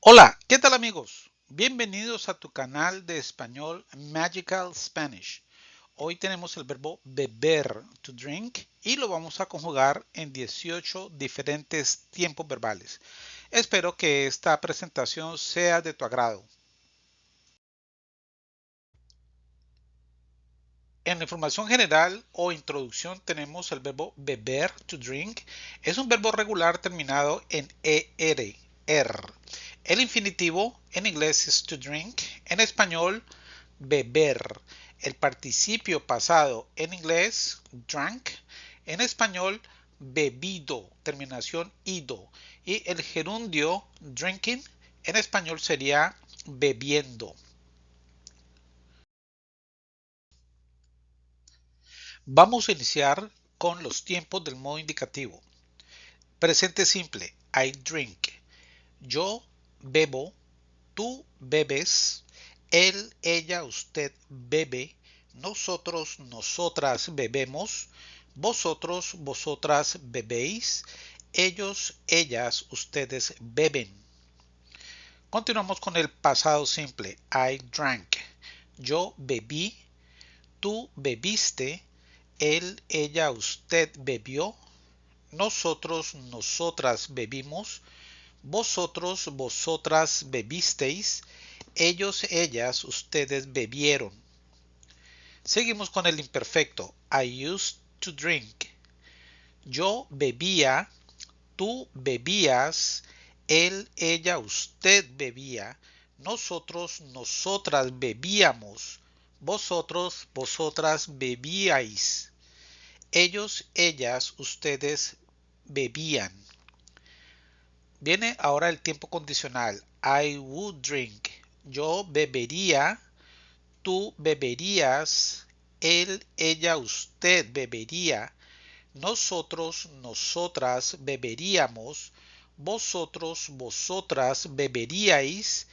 Hola, ¿qué tal amigos? Bienvenidos a tu canal de español Magical Spanish. Hoy tenemos el verbo beber, to drink, y lo vamos a conjugar en 18 diferentes tiempos verbales. Espero que esta presentación sea de tu agrado. En la información general o introducción tenemos el verbo beber, to drink. Es un verbo regular terminado en ER, er. El infinitivo en inglés es to drink, en español beber. El participio pasado en inglés drank, en español bebido, terminación ido. Y el gerundio drinking en español sería bebiendo. Vamos a iniciar con los tiempos del modo indicativo. Presente simple, I drink. Yo bebo, tú bebes, él, ella, usted bebe, nosotros, nosotras bebemos, vosotros, vosotras bebéis, ellos, ellas, ustedes beben. Continuamos con el pasado simple. I drank. Yo bebí, tú bebiste, él, ella, usted bebió, nosotros, nosotras bebimos, vosotros, vosotras bebisteis, ellos, ellas, ustedes bebieron. Seguimos con el imperfecto. I used to drink. Yo bebía, tú bebías, él, ella, usted bebía, nosotros, nosotras bebíamos, vosotros, vosotras bebíais, ellos, ellas, ustedes bebían. Viene ahora el tiempo condicional. I would drink. Yo bebería. Tú beberías. Él, ella, usted bebería. Nosotros, nosotras beberíamos. Vosotros, vosotras beberíais.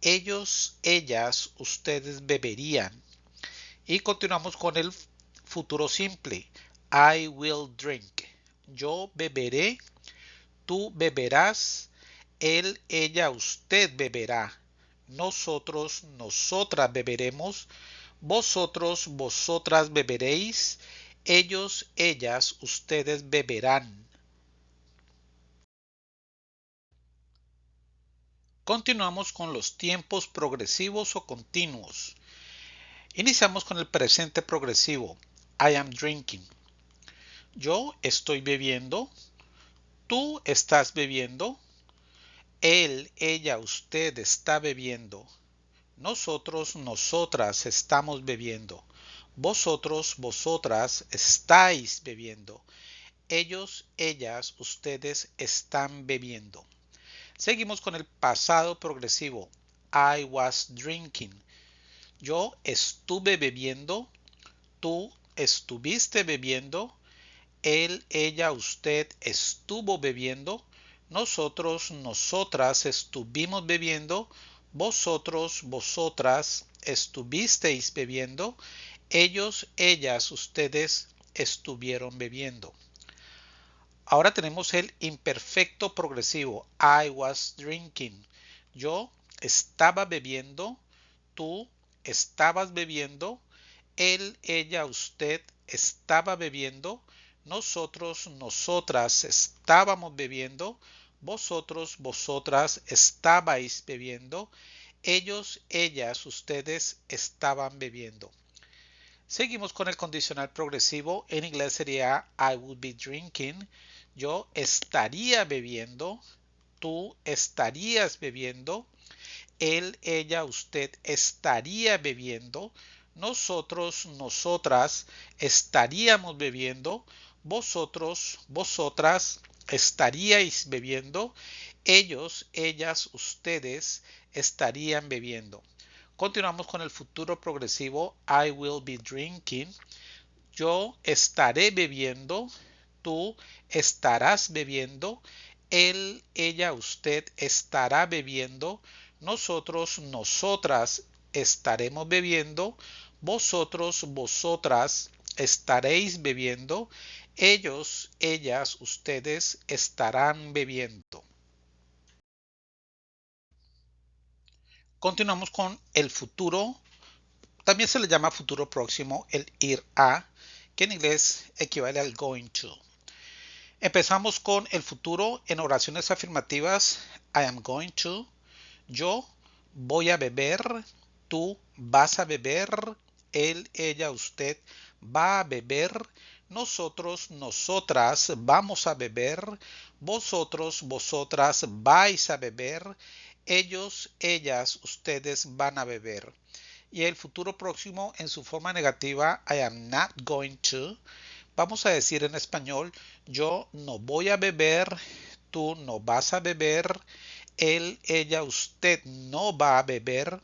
Ellos, ellas, ustedes beberían. Y continuamos con el futuro simple. I will drink. Yo beberé tú beberás, él, ella, usted beberá, nosotros, nosotras beberemos, vosotros, vosotras beberéis, ellos, ellas, ustedes beberán. Continuamos con los tiempos progresivos o continuos. Iniciamos con el presente progresivo. I am drinking. Yo estoy bebiendo, Tú estás bebiendo. Él, ella, usted está bebiendo. Nosotros, nosotras estamos bebiendo. Vosotros, vosotras estáis bebiendo. Ellos, ellas, ustedes están bebiendo. Seguimos con el pasado progresivo. I was drinking. Yo estuve bebiendo. Tú estuviste bebiendo él, ella, usted estuvo bebiendo, nosotros, nosotras estuvimos bebiendo, vosotros, vosotras estuvisteis bebiendo, ellos, ellas, ustedes estuvieron bebiendo. Ahora tenemos el imperfecto progresivo. I was drinking. Yo estaba bebiendo. Tú estabas bebiendo. Él, ella, usted estaba bebiendo nosotros, nosotras estábamos bebiendo, vosotros, vosotras estabais bebiendo, ellos, ellas, ustedes estaban bebiendo. Seguimos con el condicional progresivo. En inglés sería I would be drinking. Yo estaría bebiendo. Tú estarías bebiendo. Él, ella, usted estaría bebiendo. Nosotros, nosotras estaríamos bebiendo vosotros, vosotras estaríais bebiendo, ellos, ellas, ustedes estarían bebiendo. Continuamos con el futuro progresivo. I will be drinking. Yo estaré bebiendo. Tú estarás bebiendo. Él, ella, usted estará bebiendo. Nosotros, nosotras estaremos bebiendo. Vosotros, vosotras estaréis bebiendo ellos, ellas, ustedes estarán bebiendo. Continuamos con el futuro. También se le llama futuro próximo el ir a, que en inglés equivale al going to. Empezamos con el futuro en oraciones afirmativas. I am going to. Yo voy a beber. Tú vas a beber. Él, ella, usted va a beber. Nosotros, nosotras vamos a beber. Vosotros, vosotras vais a beber. Ellos, ellas, ustedes van a beber. Y el futuro próximo en su forma negativa, I am not going to Vamos a decir en español, yo no voy a beber, tú no vas a beber, él, ella, usted no va a beber,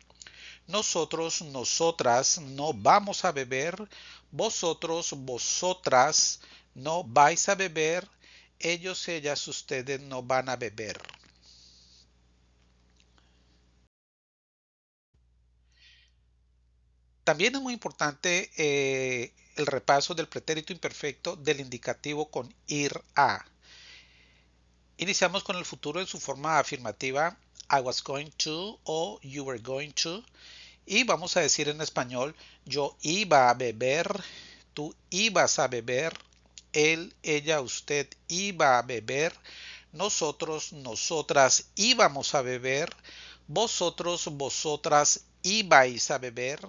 nosotros, nosotras no vamos a beber, vosotros, vosotras no vais a beber, ellos, ellas, ustedes no van a beber. También es muy importante eh, el repaso del pretérito imperfecto del indicativo con ir a. Iniciamos con el futuro en su forma afirmativa I was going to o you were going to. Y vamos a decir en español yo iba a beber, tú ibas a beber, él, ella, usted iba a beber, nosotros, nosotras íbamos a beber, vosotros, vosotras ibais a beber,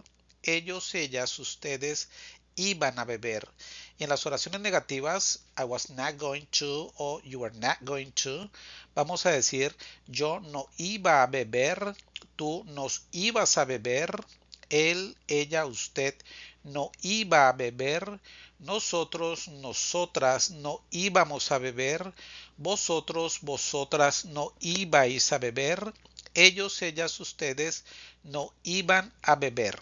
ellos, ellas, ustedes iban a beber. Y en las oraciones negativas, I was not going to o you were not going to, vamos a decir yo no iba a beber, tú nos ibas a beber, él, ella, usted no iba a beber, nosotros, nosotras no íbamos a beber, vosotros, vosotras no ibais a beber, ellos, ellas, ustedes no iban a beber.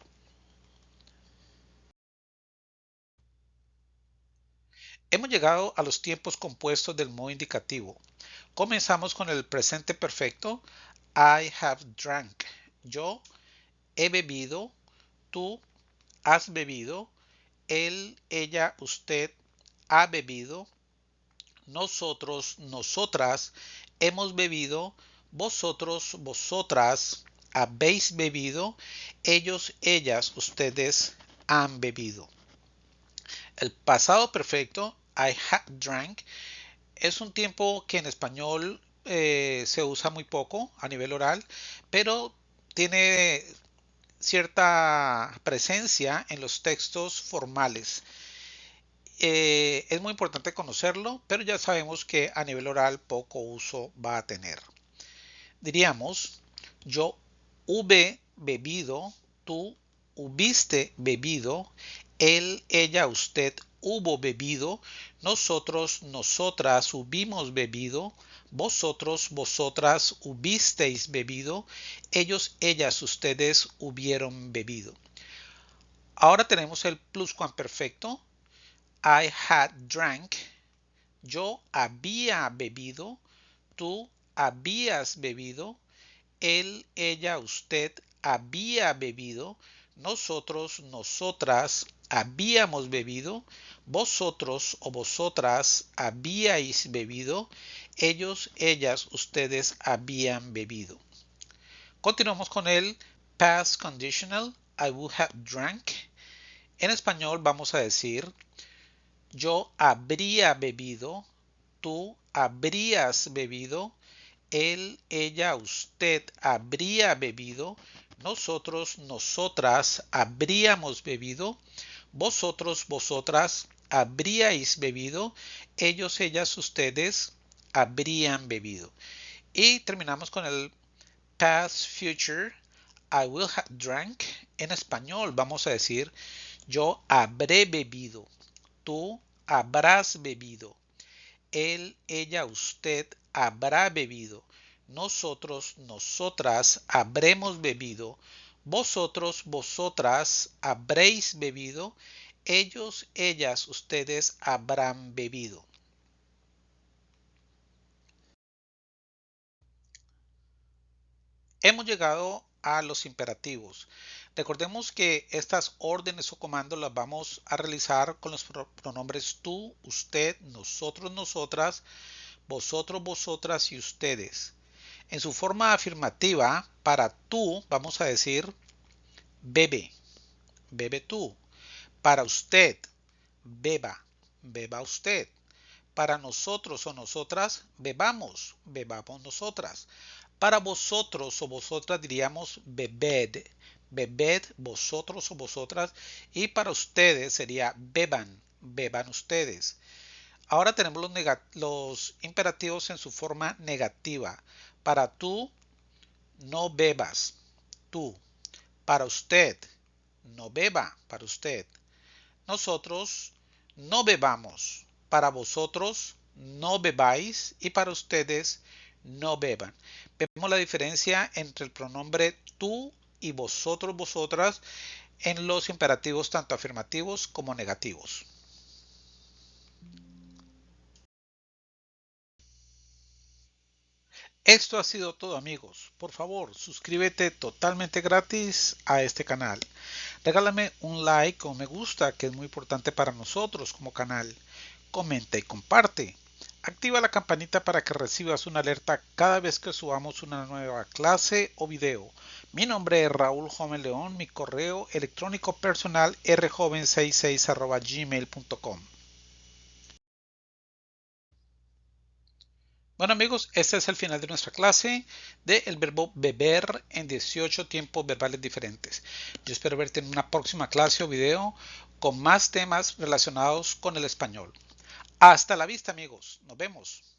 Hemos llegado a los tiempos compuestos del modo indicativo. Comenzamos con el presente perfecto. I have drank. Yo he bebido. Tú has bebido. Él, ella, usted ha bebido. Nosotros, nosotras hemos bebido. Vosotros, vosotras habéis bebido. Ellos, ellas, ustedes han bebido. El pasado perfecto I had drank es un tiempo que en español eh, se usa muy poco a nivel oral, pero tiene cierta presencia en los textos formales. Eh, es muy importante conocerlo, pero ya sabemos que a nivel oral poco uso va a tener. Diríamos, yo hube bebido, tú hubiste bebido, él, ella, usted hubo bebido, nosotros, nosotras hubimos bebido, vosotros, vosotras hubisteis bebido, ellos, ellas, ustedes hubieron bebido. Ahora tenemos el pluscuamperfecto. I had drank. Yo había bebido. Tú habías bebido. Él, ella, usted había bebido. Nosotros, nosotras habíamos bebido, vosotros o vosotras habíais bebido, ellos, ellas, ustedes habían bebido. Continuamos con el past conditional, I would have drank. En español vamos a decir, yo habría bebido, tú habrías bebido, él, ella, usted habría bebido, nosotros, nosotras habríamos bebido, vosotros, vosotras habríais bebido, ellos, ellas, ustedes habrían bebido. Y terminamos con el past future. I will have drank. En español vamos a decir yo habré bebido. Tú habrás bebido. Él, ella, usted habrá bebido. Nosotros, nosotras habremos bebido vosotros, vosotras habréis bebido, ellos, ellas, ustedes habrán bebido. Hemos llegado a los imperativos. Recordemos que estas órdenes o comandos las vamos a realizar con los pronombres tú, usted, nosotros, nosotras, vosotros, vosotras y ustedes. En su forma afirmativa, Para tú vamos a decir bebe, bebe tú. Para usted, beba, beba usted. Para nosotros o nosotras, bebamos, bebamos nosotras. Para vosotros o vosotras diríamos bebed, bebed vosotros o vosotras. Y para ustedes sería beban, beban ustedes. Ahora tenemos los, los, imperativos en su forma negativa. Para tú, no bebas, tú. Para usted, no beba, para usted. Nosotros, no bebamos. Para vosotros, no bebáis. Y para ustedes, no beban. Vemos la diferencia entre el pronombre tú y vosotros, vosotras en los imperativos tanto afirmativos como negativos. Esto ha sido todo amigos. Por favor, suscríbete totalmente gratis a este canal. Regálame un like o me gusta, que es muy importante para nosotros como canal. Comenta y comparte. Activa la campanita para que recibas una alerta cada vez que subamos una nueva clase o video. Mi nombre es Raúl Joven León, mi correo electrónico personal rjoven66 gmail.com. Bueno amigos, este es el final de nuestra clase del verbo beber en 18 tiempos verbales diferentes. Yo espero verte en una próxima clase o video con más temas relacionados con el español. Hasta la vista amigos, nos vemos.